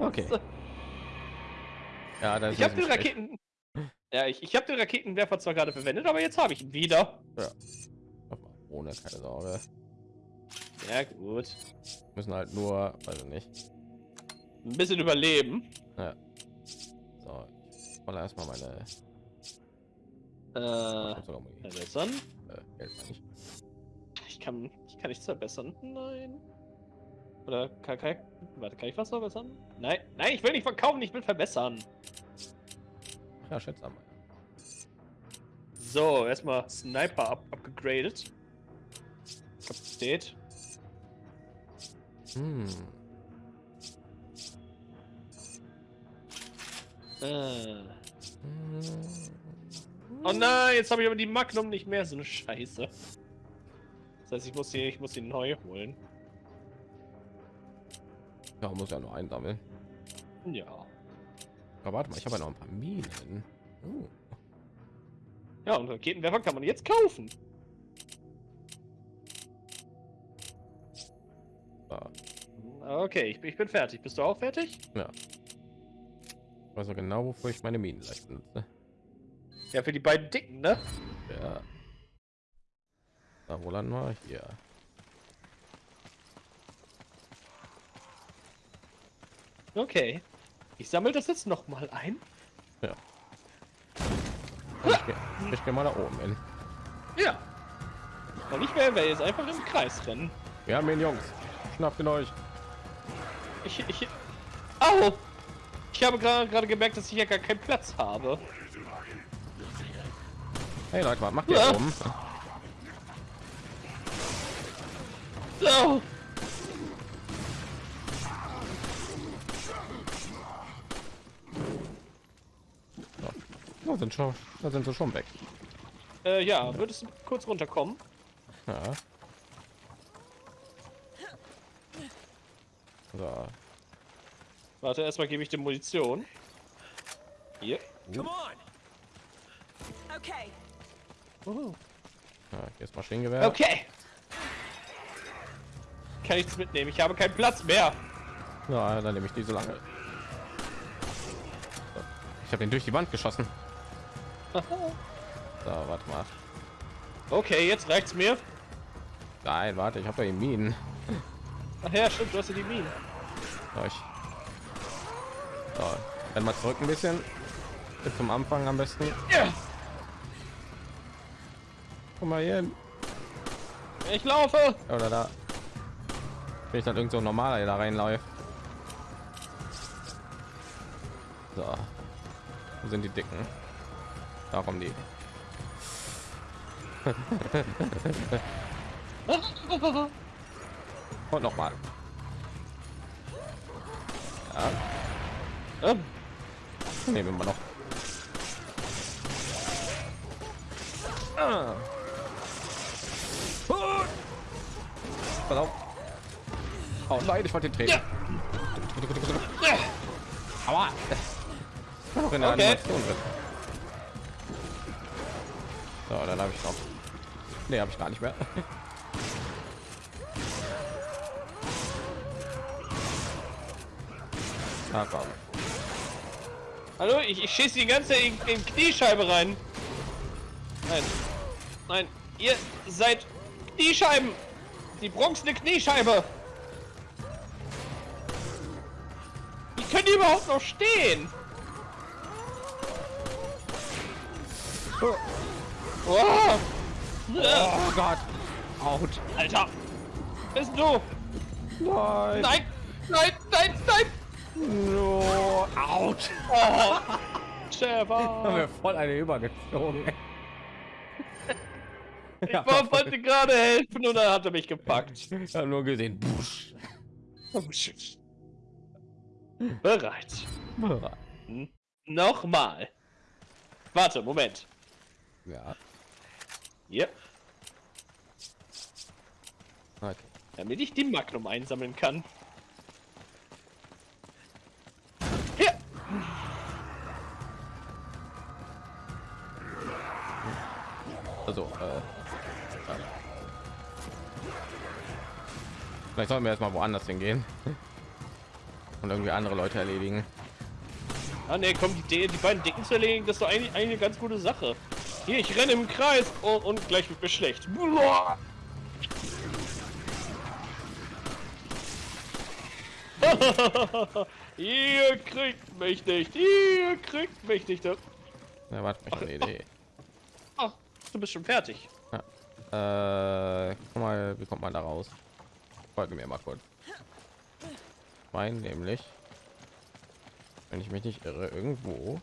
Okay. Ja, Ich habe den Raketen. Ja, ich, ich habe den Raketenwerfer zwar gerade verwendet, aber jetzt habe ich ihn wieder. schlecht. Ohne keine Sorge. Ja, gut. Müssen halt nur, also nicht. Ein bisschen überleben. Ja. So, ich rolle erstmal meine Äh, verbessern. Äh, ich. Ich kann, ich kann nichts verbessern. Nein. Oder kann, kann ich, warte, kann ich was verbessern? Nein, nein, ich will nicht verkaufen, ich will verbessern. Ja, schätze einmal. So, erstmal Sniper up, upgegradet. Kapazität. Hm. Äh. Oh nein, jetzt habe ich aber die Magnum nicht mehr, so eine Scheiße. Das heißt, ich muss die, ich muss die neu holen. Ja, muss ja nur einsammeln. Ja. Aber warte mal, ich habe ja noch ein paar Minen. Oh. Ja, und Raketenwerfer kann man jetzt kaufen. Da. Okay, ich, bin- ich bin fertig. Bist du auch fertig? Ja. Ich weiß auch genau, wofür ich meine Minen gleich benutze. Ja, für die beiden Dicken, ne? Ja. Da, wo landen wir? Hier. Okay. Ich sammle das jetzt noch mal ein. Ja. Ich gehe geh mal da oben hin. Ja. Und ich werde jetzt einfach im Kreis rennen. Wir haben ihn, Jungs. Schnappt ihn euch. Ich, ich, au! Ich habe gerade gemerkt, dass ich hier gar keinen Platz habe. Hey Leute, was macht ihr Ja. da oben? So. Oh, sind schon, da sind sie schon weg. Äh, ja, würdest du kurz runterkommen? Ja. So. Warte, erstmal gebe ich dir Munition. Hier. Come on. Okay. Oh. Ja, hier ist Maschinengewehr. Okay. Kann nichts mitnehmen. Ich habe keinen Platz mehr. Ja, dann nehme ich die so lange. Ich habe ihn durch die Wand geschossen. So, warte mal. Okay, jetzt reicht's mir. Nein, warte, ich habe da die Minen. Ach ja, stimmt, du hast ja die Minen. So, ich. So, dann mal zurück ein bisschen. Bis zum Anfang am besten. Ja, Guck mal hier ich laufe. Oder da. Bin ich dann irgend so ein normaler, der da reinläuft. So. Wo sind die Dicken? Da kommen die. Und noch mal. Ähm, Nehmen wir noch. Ah. Auf. Oh nein, ich wollte den treten. Ja. ja. War noch in der Okay. Animation drin. So, dann habe ich noch. Nee, habe ich gar nicht mehr. Komm. Hallo, ich, ich schieße die ganze in, in Kniescheibe rein. Nein. Nein, ihr seid Kniescheiben. Die bronzene Kniescheibe. Wie können die überhaupt noch stehen? Oh, Oh. oh Gott. Out. Alter. Bist du? Nein, nein, nein. No. Out. Oh. Haben Trevor. wir voll eine übergezogen. Ich war- wollte gerade helfen und dann hat er mich gepackt. Ich habe nur gesehen. Busch. Bereit. Hm. Nochmal. Warte, Moment. Ja. Hier, Okay. damit ich die Magnum einsammeln kann. Also, äh, vielleicht sollten wir erstmal woanders hingehen und irgendwie andere Leute erledigen. Ah ne, komm, die, die beiden Dicken zu erledigen, das ist doch eigentlich, eigentlich eine ganz gute Sache. Hier, ich renne im Kreis und, und gleich wird mir schlecht. Buah. ihr kriegt mich nicht, ihr kriegt mich nicht. Ja, warte, ich eine Idee. Du bist schon fertig. Äh, guck mal, wie kommt man da raus? Folge mir mal kurz. Mein nämlich, wenn ich mich nicht irre, irgendwo.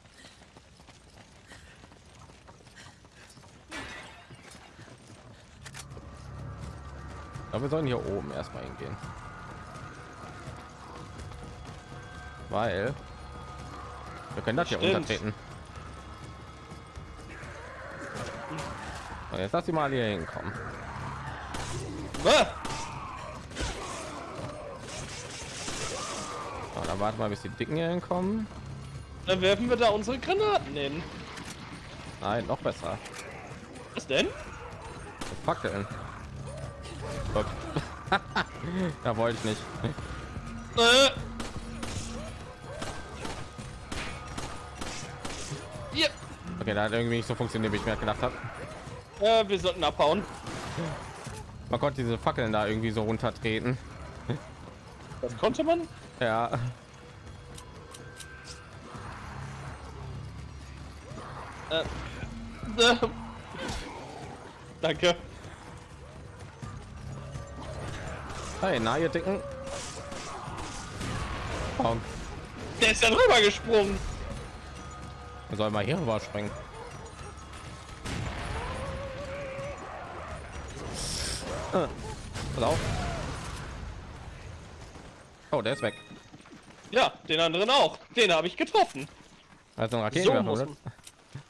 Glaube, wir sollen hier oben erstmal hingehen. Weil wir können das hier Stimmt. So, jetzt lass sie mal hier hinkommen. Ah, So, dann warten wir, bis die Dicken hier hinkommen. dann werfen wir da unsere Granaten hin. Nein, noch besser. Was denn? Fackeln. Da wollte ich nicht. Äh. Okay, da hat irgendwie nicht so funktioniert, wie ich mir gedacht habe. Äh, wir sollten abhauen. Man konnte diese Fackeln da irgendwie so runtertreten. Das konnte man? Ja. Äh. Äh. Danke. Hey, na ihr Dicken. Oh, Der ist ja drüber gesprungen. sollen mal hier rüber springen. Äh, Pass auf. Oh, der ist weg. Ja, den anderen auch. Den habe ich getroffen. Also ein So Raketenwerfer, man.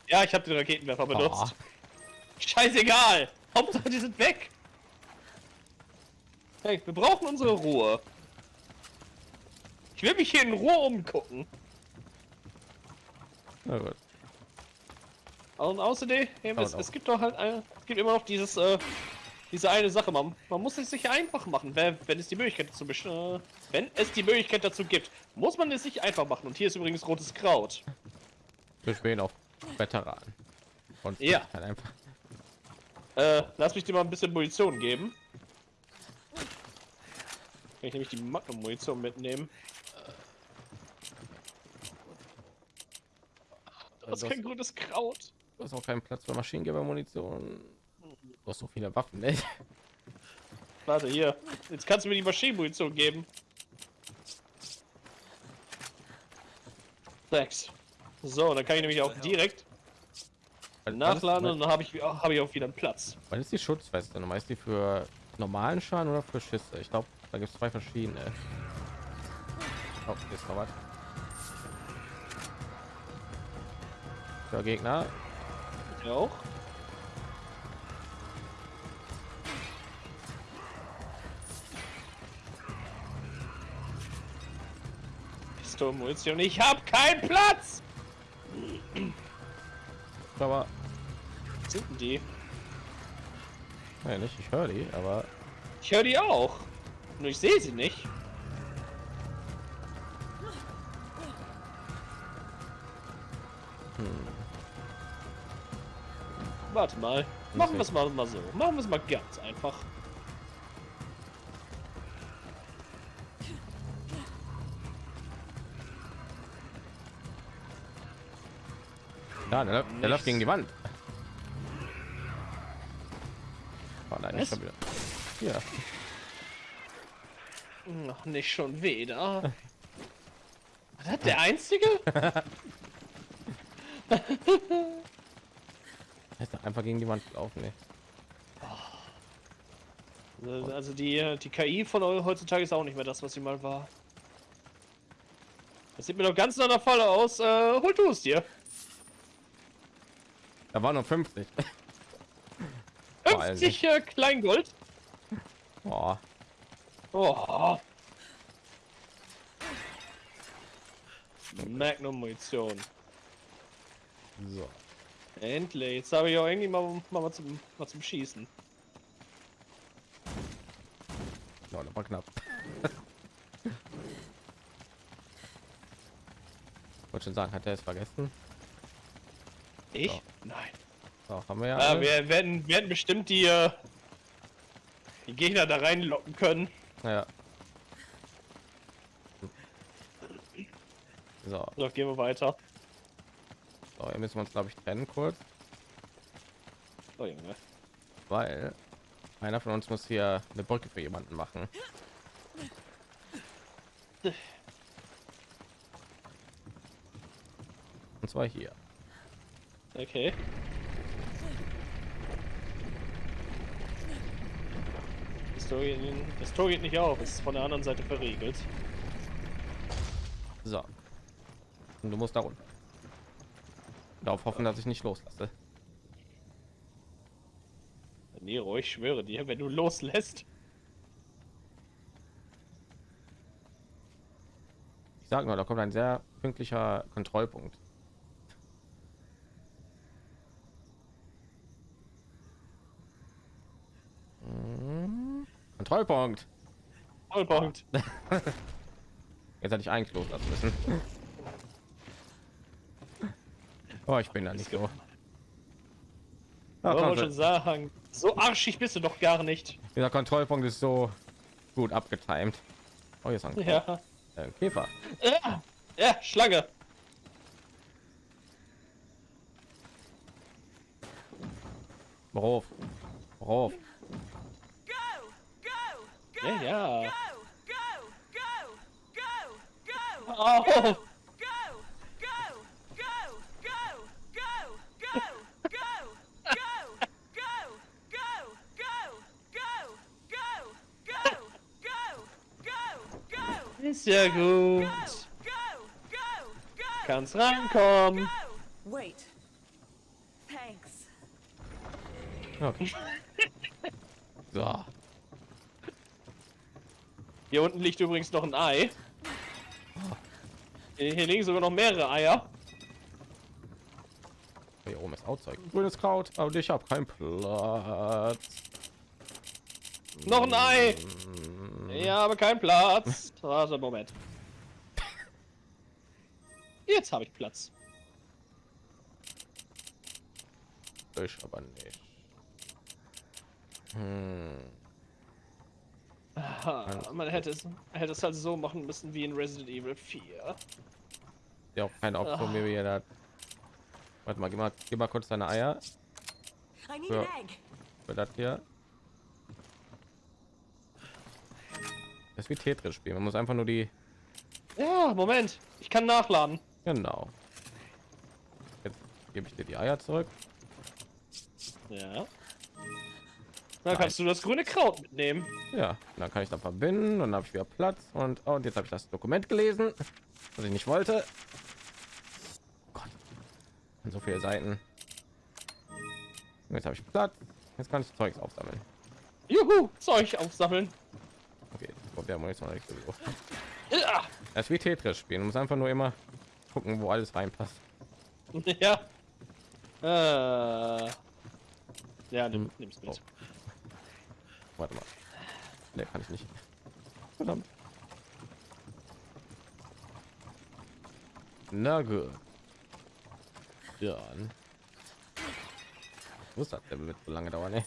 Ja, ich habe den Raketenwerfer benutzt. Oh, Scheißegal. Hauptsache, die sind weg. Hey, wir brauchen unsere Ruhe. Ich will mich hier in Ruhe umgucken. na gut. Und außerdem, es, es gibt doch halt, es gibt immer noch dieses, äh, diese eine Sache. Man, man muss es sich einfach machen, wenn, wenn es die Möglichkeit dazu äh, wenn es die Möglichkeit dazu gibt, muss man es sich einfach machen. Und hier ist übrigens rotes Kraut. Wir spielen auf Veteranen. Und Ja. halt einfach. Äh, lass mich dir mal ein bisschen Munition geben. Kann ich nämlich die Magnum-Munition mitnehmen. Das ist Das- kein grünes Kraut. Du hast auch keinen Platz für Maschinengewehrmunition. Du hast so viele Waffen, ne? Warte, hier. Jetzt kannst du mir die Maschinenmunition geben. Sechs. So, dann kann ich nämlich auch direkt nachladen und dann habe ich, habe ich auch wieder einen Platz. Wann ist die Schutzweste? Nochmal ist die für normalen Schaden oder für Schüsse? Ich glaube, da gibt es zwei verschiedene. Oh, ist noch was. Der Gegner. Ich auch. Pistolenmunition. Ich habe keinen Platz. Aber sind die? ja, nicht. Ich höre die, aber Ich höre die auch. Nur ich sehe sie nicht. Warte mal. Machen wir es mal, mal so. Machen wir es mal ganz einfach. Ja, der, läuft- der läuft gegen die Wand. Oh nein, nicht schon wieder. Ja, Noch nicht schon wieder. Was hat der einzige? er ist einfach gegen die Wand gelaufen. Ey. Also die, die KI von heutzutage ist auch nicht mehr das, was sie mal war. Das sieht mir doch ganz nach der Falle aus. Äh, hol du es dir. Da war noch 50. Vor allem 50 äh, Kleingold. Oh, Oh. Magnum Munition. so. Endlich. Jetzt habe ich auch irgendwie mal, mal, mal, zum, mal zum Schießen. Ja, das war knapp. Wollte schon sagen, hat er es vergessen? Ich? Ja. Nein. So, haben wir ja. Alles. wir werden, werden bestimmt die, äh, die Gegner da reinlocken können. ja. So, So, gehen wir weiter. so, hier müssen wir uns glaube ich trennen kurz, Oh, Junge. weil einer von uns muss hier eine Brücke für jemanden machen. Und zwar hier. Okay. Das Tor geht, das Tor geht nicht auf, es ist von der anderen Seite verriegelt. So. Und du musst da runter. Darauf hoffen, dass ich nicht loslasse. Nero, ich schwöre dir, wenn du loslässt. Ich sag nur, da kommt ein sehr pünktlicher Kontrollpunkt. Kontrollpunkt. Vollpunkt. Jetzt hätte ich eigentlich loslassen müssen. Oh, ich bin da nicht so. Ja, schon sagen. So arschig bist du doch gar nicht. dieser Kontrollpunkt ist so gut abgetimt. Oh, hier ist ein Ja. äh, Käfer. Ja, ja Schlange. Worauf? Worauf? Go! Go! Go! Ja, ja. Go! Go! Go! Go! Go! Au. Go! Go! Go! Go! Go! Go! Go! Go! Go! Go! Go! Go! Go! Go! Go! Go! Ist ja gut. Go! Go! Go! Kannst rankommen. Go! Wait. Thanks. Okay. So. Hier unten liegt übrigens noch ein Ei. Hier hier liegen sogar noch mehrere Eier. Hier oben ist auch Zeug. Grünes Kraut, aber ich habe keinen Platz. Noch ein Ei. Ja, aber kein Platz. Warte, Moment. Jetzt habe ich Platz. Ich aber nicht. Hm. Ah, Man hätte es, hätte es halt so machen müssen wie in Resident Evil 4. Ja, auch keine Option, wie wir da. Warte mal, gib mal, gib mal kurz deine Eier egg. für das hier. Das ist wie Tetris spielen. Man muss einfach nur die. Ja, Moment. Ich kann nachladen. Genau. Jetzt gebe ich dir die Eier zurück. Ja. Dann kannst du das grüne Kraut mitnehmen. Ja, dann kann ich da verbinden und dann habe ich wieder Platz und, oh, und jetzt habe ich das Dokument gelesen, was ich nicht wollte. Gott, an so viele Seiten. Jetzt habe ich Platz. Jetzt kann ich Zeugs aufsammeln. Juhu, Zeug aufsammeln. Okay, wir haben jetzt noch nicht so. Ja. Das ist wie Tetris spielen. Du musst einfach nur immer gucken, wo alles reinpasst. Ja. Äh. Ja, nimm, nimm's mit. Oh. Warte mal. Ne, kann ich nicht. Verdammt. Na gut. Dann. Muss das der wird so lange dauern, ne?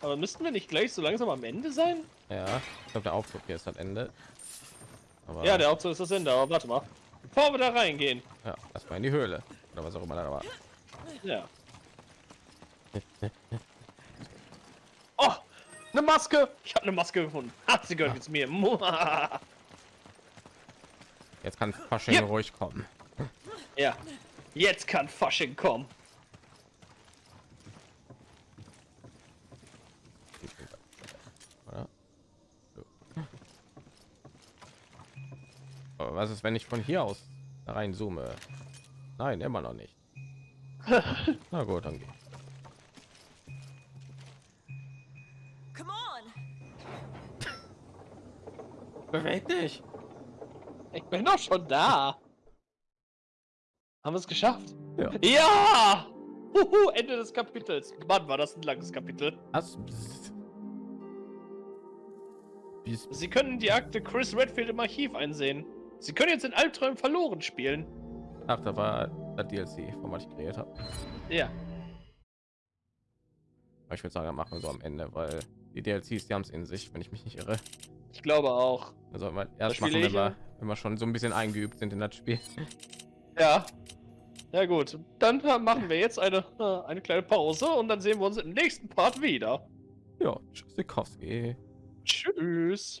Aber müssten wir nicht gleich so langsam am Ende sein? Ja, ich glaube der Aufzug hier ist das Ende. Aber Ja, der Aufzug ist das Ende, aber warte mal. Bevor wir da reingehen. ja, war in die Höhle oder was auch immer da war. Ja. Oh, eine Maske. Ich habe eine Maske gefunden. Hat sie gehört jetzt mir. Jetzt kann Fasching Ja. ruhig kommen. Ja. Jetzt kann Fasching kommen. Was ist, wenn ich von hier aus da rein zoome? Nein, immer noch nicht. Na gut, dann geht. Come on! Beweg dich. Ich bin doch schon da. Haben wir es geschafft? Ja. Ja! Huhu, Ende des Kapitels. Mann, war das ein langes Kapitel. Was? Sie können die Akte Chris Redfield im Archiv einsehen. Sie können jetzt in Albträumen verloren spielen. ach, da war das DLC, von was ich kreiert habe. Ja. Aber Ich würde sagen, machen wir so am Ende, weil die DLCs, die haben es in sich, wenn ich mich nicht irre. Ich glaube auch. Also erst machen, wenn wir, wenn wir schon so ein bisschen eingeübt sind in das Spiel. Ja. Ja gut, dann äh, machen wir jetzt eine, äh, eine kleine Pause und dann sehen wir uns im nächsten Part wieder. Ja, Tschüssikowski. Tschüss.